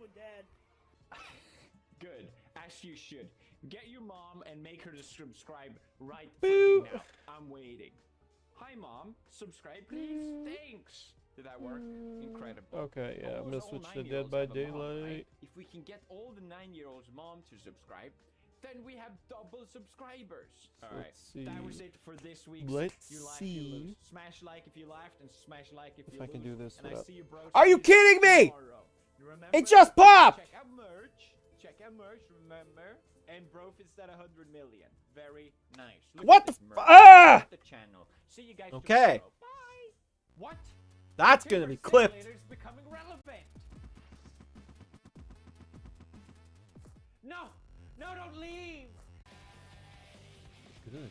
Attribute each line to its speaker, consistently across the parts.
Speaker 1: with dad.
Speaker 2: Good, as you should. Get your mom and make her to subscribe right now. I'm waiting. Hi, mom. Subscribe, please. Mm. Thanks. Did that work? Mm. Incredible.
Speaker 3: Okay, yeah, I'm gonna switch to Dead by
Speaker 2: have a mom, right?
Speaker 3: Daylight.
Speaker 2: If we can get all the nine-year-olds' mom to subscribe, then we have double subscribers. All right,
Speaker 3: Let's
Speaker 2: that was
Speaker 3: see.
Speaker 2: it for this week's.
Speaker 3: Let's
Speaker 2: you laugh, you lose.
Speaker 3: see.
Speaker 2: Smash like if you laughed, and smash like if,
Speaker 3: If
Speaker 2: you
Speaker 3: I can do this
Speaker 2: And I
Speaker 3: without-
Speaker 2: see you, bros.
Speaker 3: Are you kidding me?
Speaker 2: tomorrow. You remember?
Speaker 3: It just popped!
Speaker 2: Check out merch. Check out merch. Remember. And bro, it's at 100 million. Very nice. Look
Speaker 3: What
Speaker 2: at
Speaker 3: the f- ah!
Speaker 2: The channel. See you guys
Speaker 3: Okay.
Speaker 2: tomorrow. Bye. What?
Speaker 3: That's gonna be
Speaker 2: Timber
Speaker 3: clipped.
Speaker 2: Becoming relevant. No, no, don't leave.
Speaker 3: Good.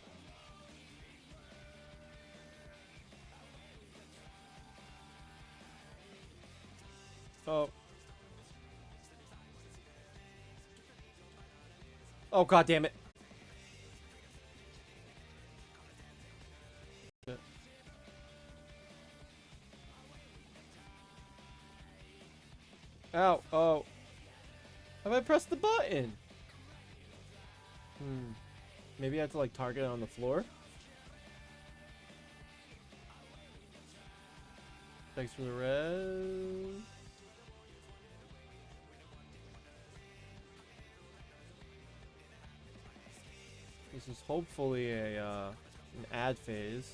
Speaker 3: Oh. Oh god damn it. Ow, oh. Have I pressed the button? Hmm. Maybe I have to like target it on the floor? Thanks for the res. This is hopefully a uh, an ad phase.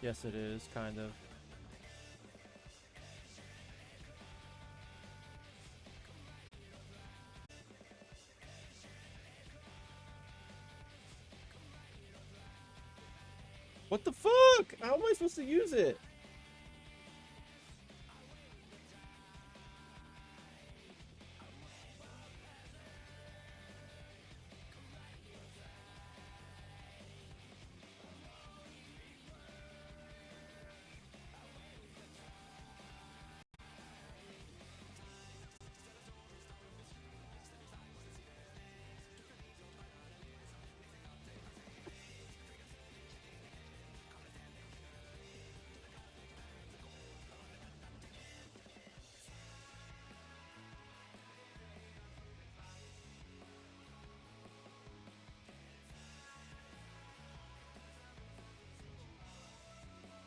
Speaker 3: Yes, it is, kind of. What the fuck? How am I supposed to use it?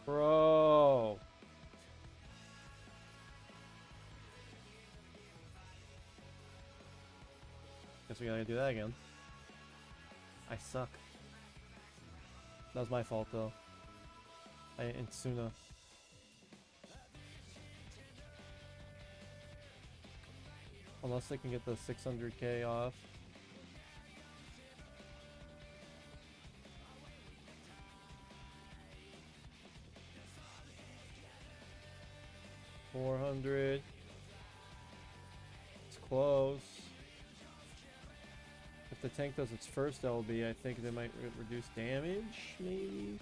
Speaker 3: Bro. Guess we gotta do that again. I suck. That was my fault though. I Insuna. Unless they can get the 600k off. Four hundred. It's close. If the tank does its first LB, I think they might re- reduce damage, maybe?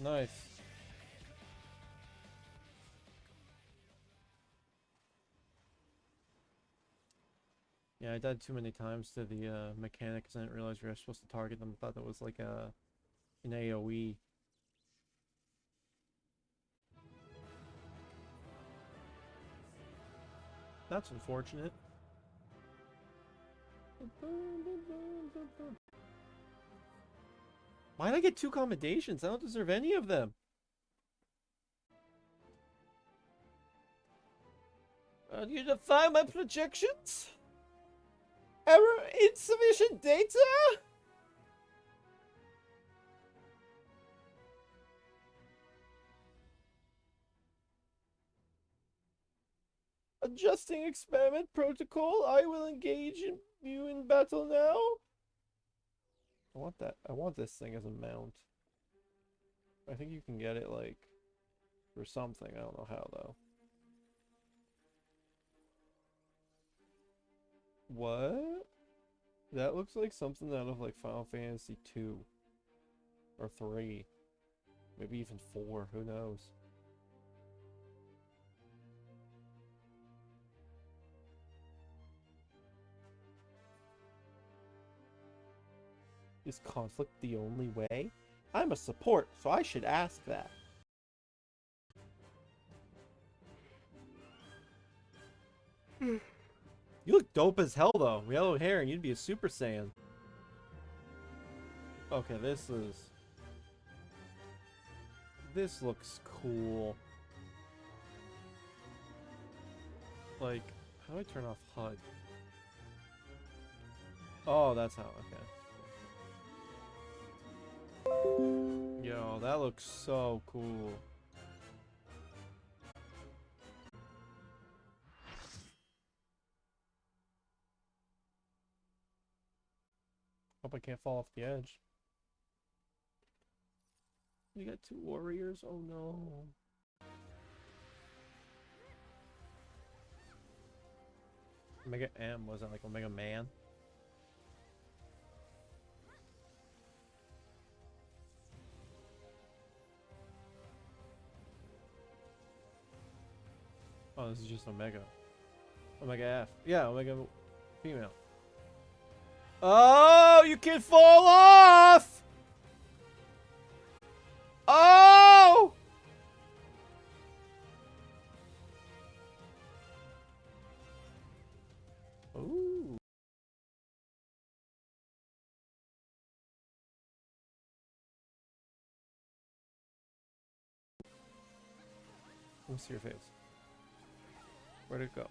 Speaker 3: Nice. Yeah, I died too many times to the uh, mechanics. I didn't realize we were supposed to target them. I thought that was like a an. AOE. That's unfortunate. Why did I get two commendations? I don't deserve any of them. Uh, you define my projections? Error insufficient data? Adjusting experiment protocol. I will engage in you in battle now. I want that. I want this thing as a mount. I think you can get it like for something. I don't know how though. What? That looks like something out of like Final Fantasy 2 or 3. Maybe even 4, who knows. Is conflict the only way? I'm a support, so I should ask that. Hmm you look dope as hell, though. Yellow hair, and you'd be a Super Saiyan. Okay, this is... This looks cool. Like, how do I turn off HUD? Oh, that's how, okay. Yo, that looks so cool. Hope I can't fall off the edge. We got two warriors? Oh no. Omega M wasn't like Omega Man. Oh, this is just Omega. Omega F. Yeah, Omega female. Oh, Oh, you can fall off! Oh! Ooh. Let me see your face. Where'd it go?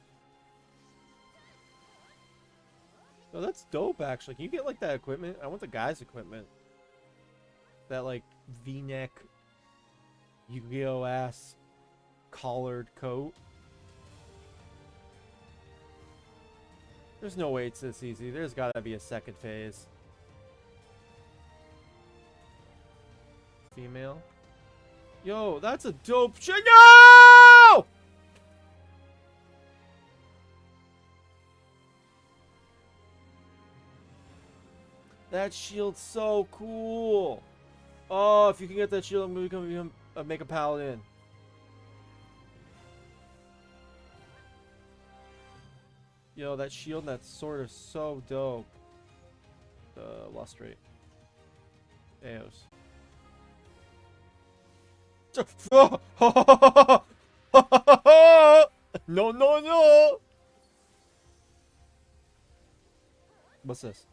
Speaker 3: Oh, that's dope, actually. Can you get, like, that equipment? I want the guy's equipment. That, like, V-neck Yu-Gi-Oh! ass collared coat. There's no way it's this easy. There's gotta be a second phase. Female. Yo, that's a dope. No! That shield's so cool. Oh, if you can get that shield, I'm gonna become, become uh, make a paladin. Yo, that shield and that sword are so dope. Uh, lustrate. Eos. no, no, no! What's this?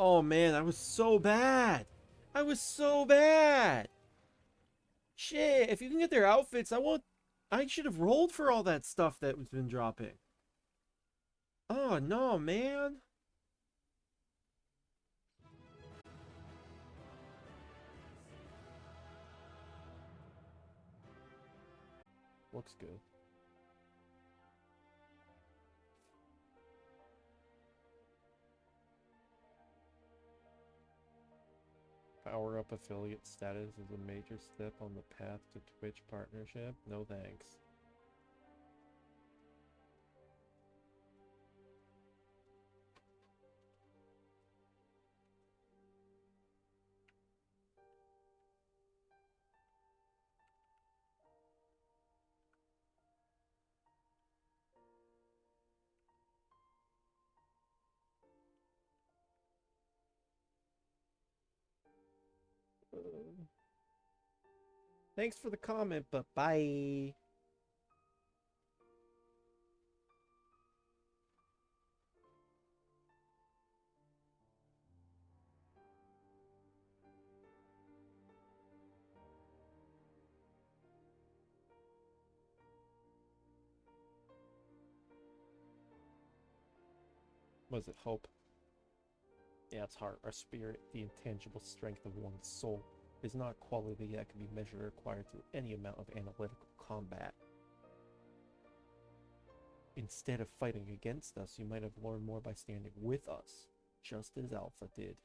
Speaker 3: Oh man, I was so bad. I was so bad. Shit, if you can get their outfits, I won't. I should have rolled for all that stuff that was been dropping. Oh no, man. Looks good. Power up affiliate status is a major step on the path to Twitch partnership. No thanks. Thanks for the comment, but bye. Was it hope? Heart, our spirit, the intangible strength of one's soul is not a quality that can be measured or acquired through any amount of analytical combat. Instead of fighting against us, you might have learned more by standing with us, just as Alpha did.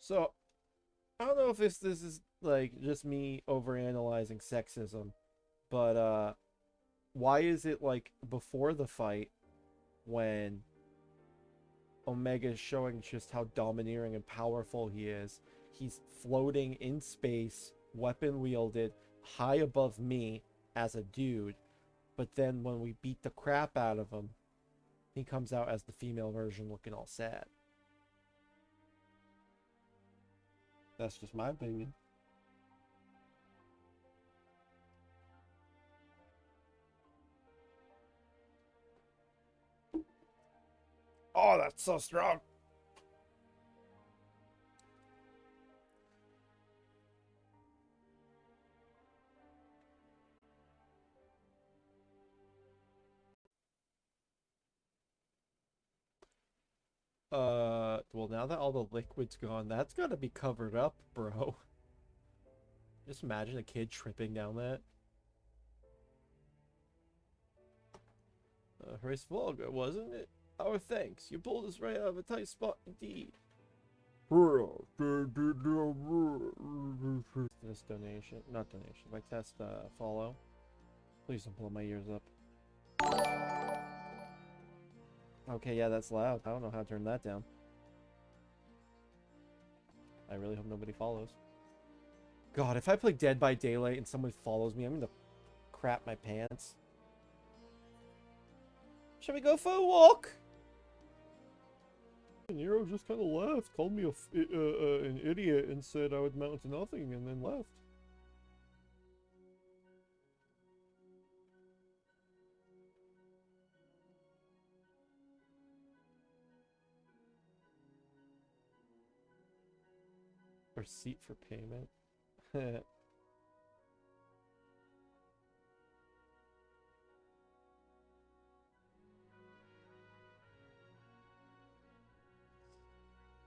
Speaker 3: So, I don't know if this this is like just me overanalyzing sexism, but uh why is it like before the fight when Omega is showing just how domineering and powerful he is. He's floating in space, weapon wielded, high above me as a dude. But then when we beat the crap out of him, he comes out as the female version looking all sad. That's just my opinion. Oh, that's so strong. Uh, well, now that all the liquid's gone, that's gotta be covered up, bro. Just imagine a kid tripping down that. Uh, Horace Volga, wasn't it? Our thanks. You pulled us right out of a tight spot indeed. This donation, not donation, my test uh, follow. Please don't blow my ears up. Okay, yeah, that's loud. I don't know how to turn that down. I really hope nobody follows. God, if I play Dead by Daylight and someone follows me, I'm gonna crap my pants. Shall we go for a walk? Nero just kind of left, called me a uh, uh, an idiot, and said I would mount to nothing, and then left. Receipt for payment.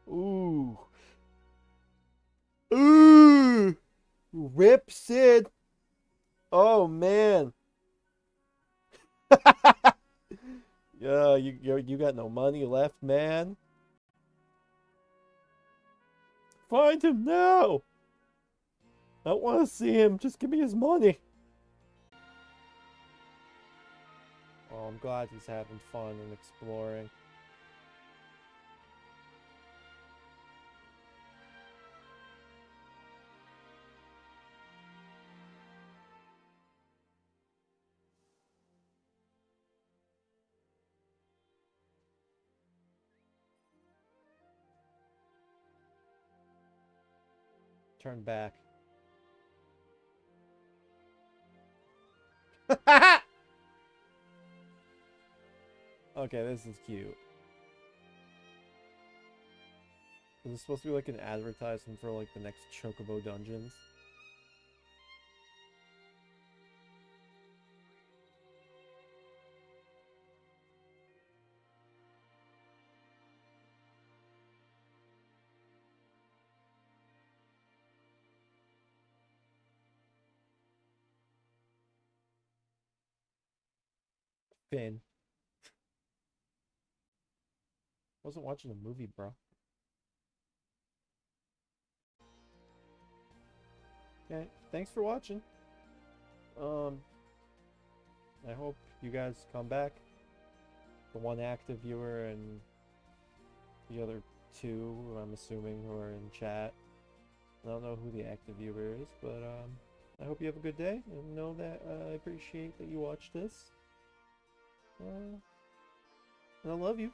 Speaker 3: Ooh. Ooh. Rip Cid. Oh man. yeah, you, you you got no money left, man. Find him now. I want to see him. Just give me his money. Oh, I'm glad he's having fun and exploring. Turn back. okay, this is cute. Is this supposed to be like an advertisement for like the next Chocobo Dungeons? Finn. Wasn't watching a movie, bro. Okay, thanks for watching. Um, I hope you guys come back. The one active viewer and the other two, I'm assuming, who are in chat. I don't know who the active viewer is, but um, I hope you have a good day and know that uh, I appreciate that you watched this. Uh, I love you.